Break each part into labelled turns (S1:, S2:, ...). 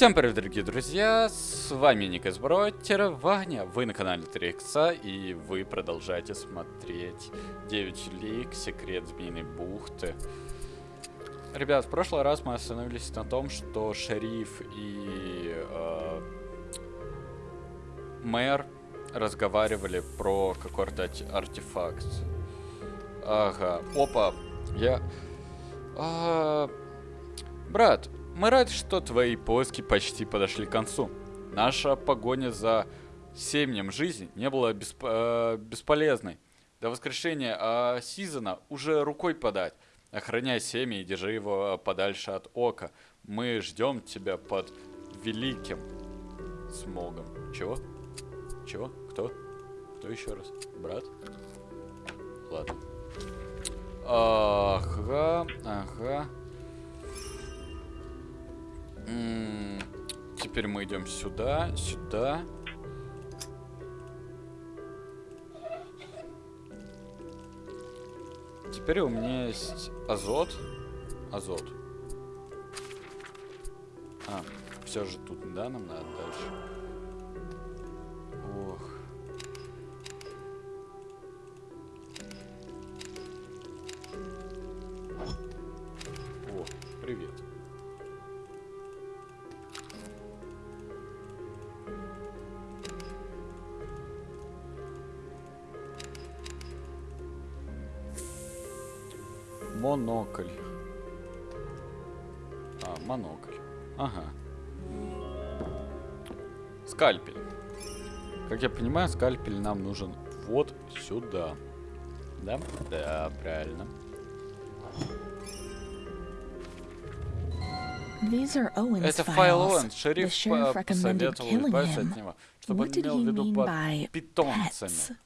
S1: Всем привет, дорогие друзья, с вами Ник Избротер, Ваня, вы на канале 3 икса и вы продолжаете смотреть 9 лик, секрет Змеиной бухты. Ребят, в прошлый раз мы остановились на том, что шериф и э, мэр разговаривали про какой-то артефакт. Ага, опа, я... А, брат, мы рады, что твои поиски почти подошли к концу. Наша погоня за семенем жизни не была бесп э, бесполезной. До воскрешения а Сизона уже рукой подать. Охраняй семя и держи его подальше от ока. Мы ждем тебя под великим смогом. Чего? Чего? Кто? Кто еще раз? Брат? Ладно. Ага, ага. Теперь мы идем сюда, сюда. Теперь у меня есть азот. Азот. А, все же тут, да, нам надо дальше. Монокль. А, монокль. Ага. Скальпель. Как я понимаю, скальпель нам нужен вот сюда. Да? Да, правильно. Это файл Оуэн. Шериф посоветовал избавиться от него, чтобы он имел в виду под питомцами.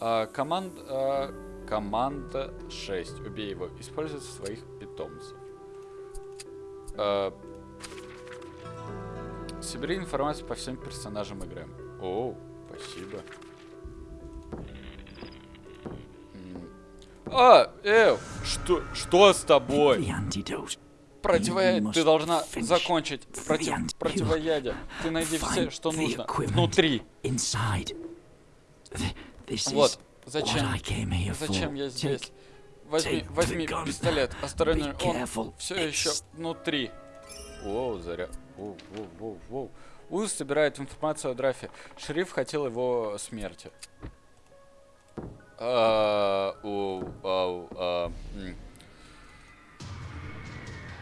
S1: А, команд, а, команда 6. Убей его. Использует своих питомцев. А, собери информацию по всем персонажам игры. О, спасибо. А, э, что, что с тобой? Противоядие. Ты должна закончить против, противоядие. Ты найди все, что нужно внутри. Вот, зачем? Зачем я здесь? Возьми, возьми пистолет, осторожно, он все еще внутри. Воу, заря... Воу, воу, воу, воу. Уз собирает информацию о Драфе. Шериф хотел его смерти. А, у, а,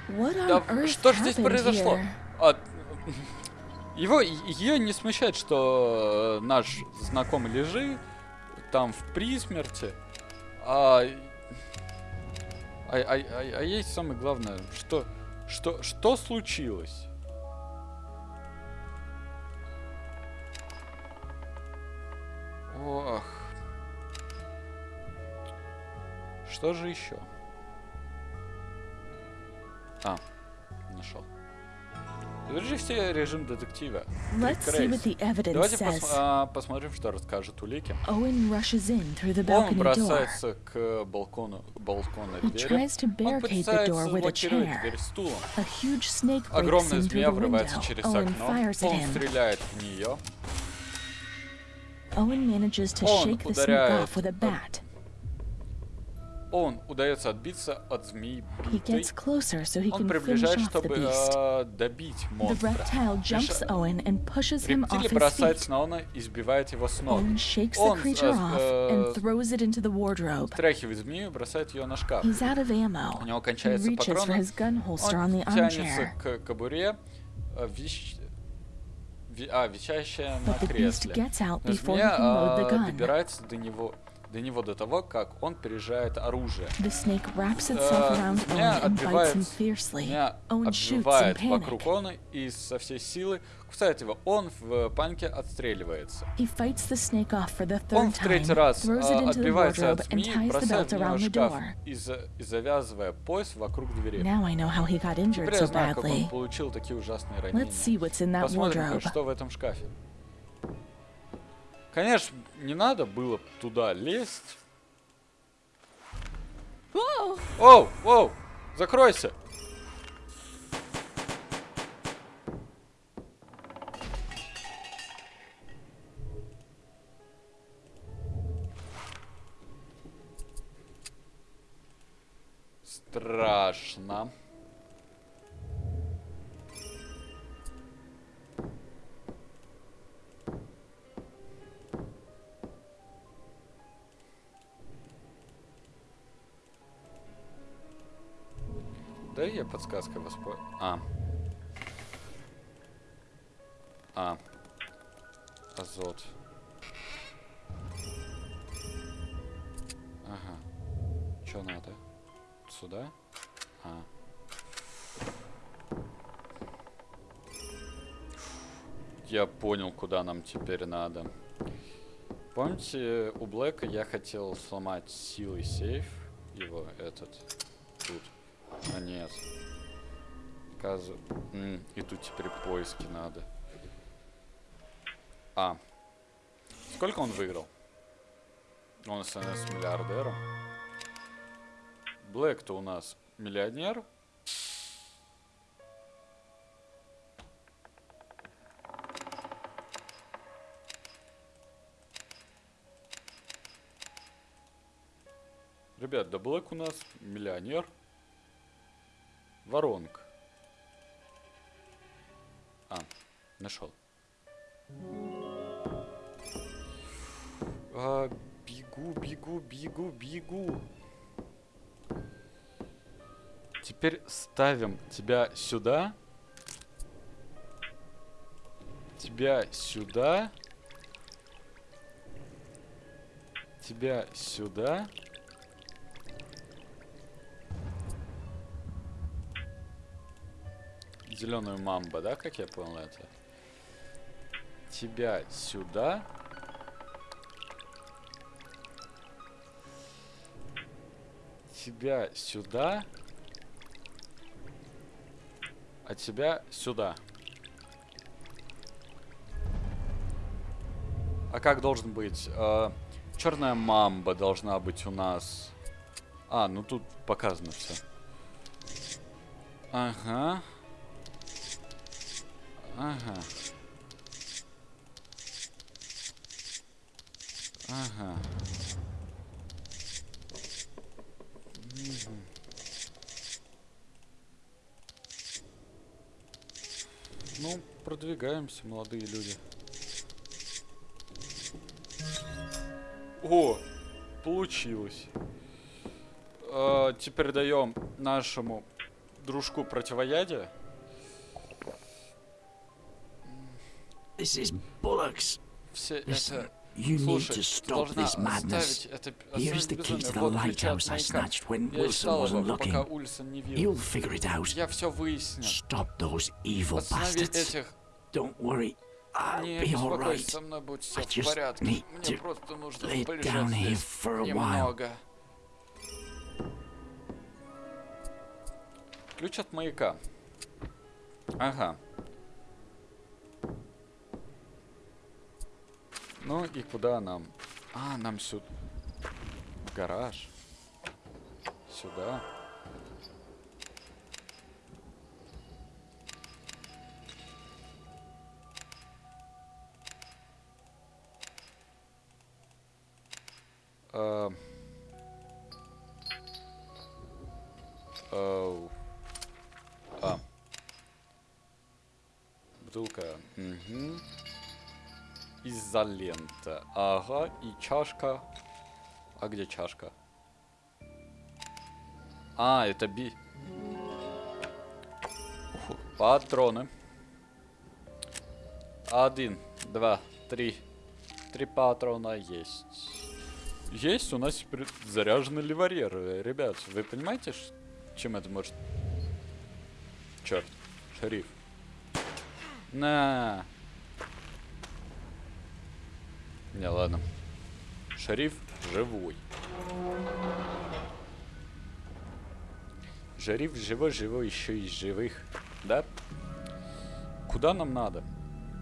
S1: да, что же здесь произошло? А, его, ее не смущает, что наш знакомый Лежи там в присмерти. А, а, а, а, а есть самое главное, что, что, что случилось? Ох. Что же еще? А, нашел. Держи все режим детектива. Давайте пос а, посмотрим, что расскажет улики. Он бросается к балкону, балкону двери. Он пытается заблокировать дверь стулом. Огромная змея врывается через окно. Он стреляет в нее. Он ударяет он удается отбиться от змеи битой. So он приближает, чтобы э, добить монстра. Рептилий бросается на Оуэна и сбивает его с ног. Он э, э, стряхивает змею и бросает ее на шкаф. У него кончается патроны. Он тянется к кобуре, э, вещь, а, висящая на кресле. Но змея а, добирается до него до него до того, как он переезжает оружие. Uh, меня отбивает, меня обвивает вокруг он и со всей силы кусает его. Он в панике отстреливается. Он в третий раз uh, отбивается от змеи, бросает в него шкаф и, и завязывая пояс вокруг двери. Теперь я знаю, как он получил такие ужасные ранения. Посмотрим, что в этом шкафе. Конечно, не надо было туда лезть. Оу, оу, закройся. Страшно. Да я подсказкой воспользуюсь. А. А. Азот. Ага. Что надо? Сюда? А. Я понял, куда нам теперь надо. Помните, у Блэка я хотел сломать силой сейф его, этот, тут. А нет. Оказывается... И тут теперь поиски надо. А. Сколько он выиграл? Он становится миллиардером. Блэк-то у нас миллионер. Ребят, да Блэк у нас миллионер. Воронка. А, нашел. А, бегу, бегу, бегу, бегу. Теперь ставим тебя сюда. Тебя сюда. Тебя сюда. Зеленую мамба, да, как я понял это? Тебя сюда. Тебя сюда. А тебя сюда. А как должен быть? Э, черная мамба должна быть у нас. А, ну тут показано все. Ага. Ага. Ага. Угу. Ну, продвигаемся, молодые люди. О, получилось. А, теперь даем нашему дружку противоядие. This is bollocks. Все это... You need to stop this madness. Here's the key to the lighthouse I snatched when Wilson wasn't looking. You'll figure it out. Stop those evil bastards. Don't worry, I'll be alright. I just need to lay down here for a while. Ключ от маяка. Ага. Ну и куда нам? А, нам сюда. В гараж. Сюда. Uh, oh. Изолента. Ага, и чашка. А где чашка? А, это би... Фу, патроны. Один, два, три. Три патрона есть. Есть, у нас теперь заряженный ливарьер. Ребят, вы понимаете, чем это может... Черт, шериф. На. Не, ладно. Шериф живой. Шериф живой-живой, еще из живых. Да? Куда нам надо?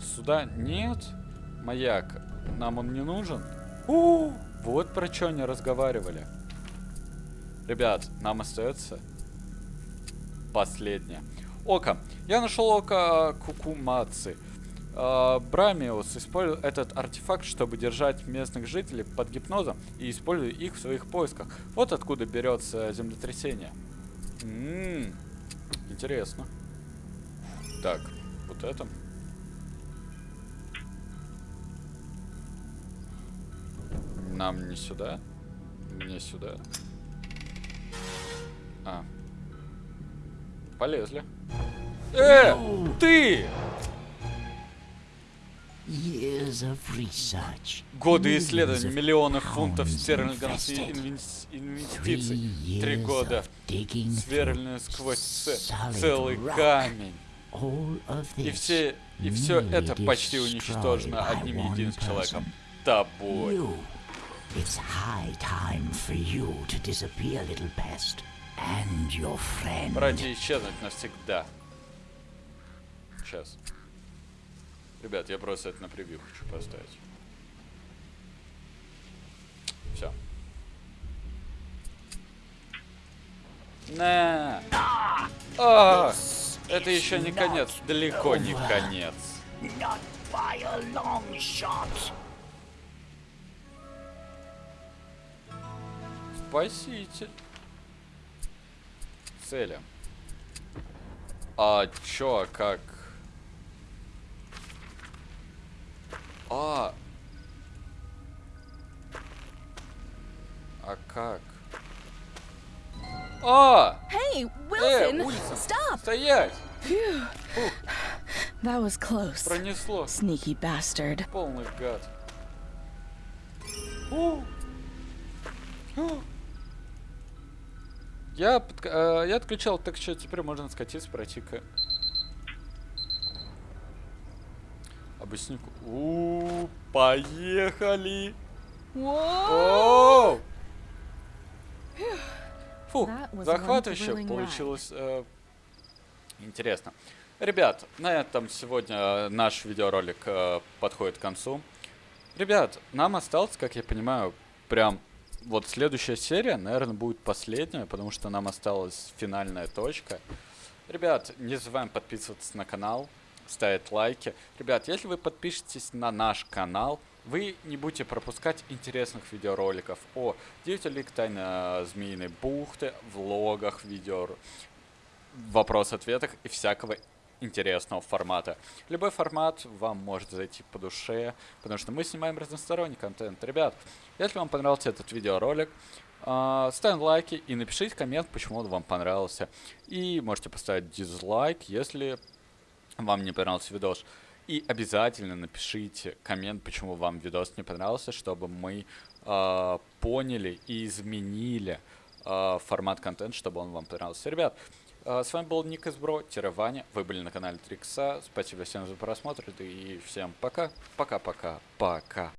S1: Сюда нет? Маяк. Нам он не нужен? У, -у, -у вот про что они разговаривали. Ребят, нам остается последнее. Око. Я нашел око Кукумаци. А, Брамиус использует этот артефакт, чтобы держать местных жителей под гипнозом и использует их в своих поисках. Вот откуда берется землетрясение. М-м, интересно. Так, вот это. Нам не сюда. Не сюда. А. Полезли. Э! Ты! Годы исследований, миллионы фунтов стерлингов инвестиций. Три года. Сверлено сквозь целый камень. И все, и все это почти уничтожено одним единственным человеком. Тобой. It's high time for you to disappear, little pest, and your friend. Братья исчезнуть навсегда. Сейчас. Ребят, я просто это на превью хочу поставить. Все. На! А! Это еще не конец, далеко не конец. Спаситель. Цели. А чё, а как? А. А как? А!
S2: Hey, Wilson!
S1: Э, Stop! Стоять!
S2: That was close.
S1: Пронесло.
S2: Sneaky bastard.
S1: Полный гад. О! О! Я, э, я отключал, так что теперь можно скатиться, пройти-ка. Объяснику. У, поехали! О! Фу, захватывающе получилось. Э, интересно. Ребят, на этом сегодня э, наш видеоролик э, подходит к концу. Ребят, нам осталось, как я понимаю, прям вот следующая серия, наверное, будет последняя, потому что нам осталась финальная точка. Ребят, не забываем подписываться на канал, ставить лайки. Ребят, если вы подпишетесь на наш канал, вы не будете пропускать интересных видеороликов о деятелях тайны Змеиной бухты, влогах, видео, вопрос-ответах и всякого интересного формата. Любой формат вам может зайти по душе, потому что мы снимаем разносторонний контент. Ребят, если вам понравился этот видеоролик, э, ставим лайки и напишите коммент, почему он вам понравился. И можете поставить дизлайк, если вам не понравился видос. И обязательно напишите коммент, почему вам видос не понравился, чтобы мы э, поняли и изменили э, формат контента, чтобы он вам понравился. Ребят, а, с вами был Ник из Бро, Ваня. Вы были на канале Трикса. Спасибо всем за просмотр и всем пока. Пока-пока. Пока.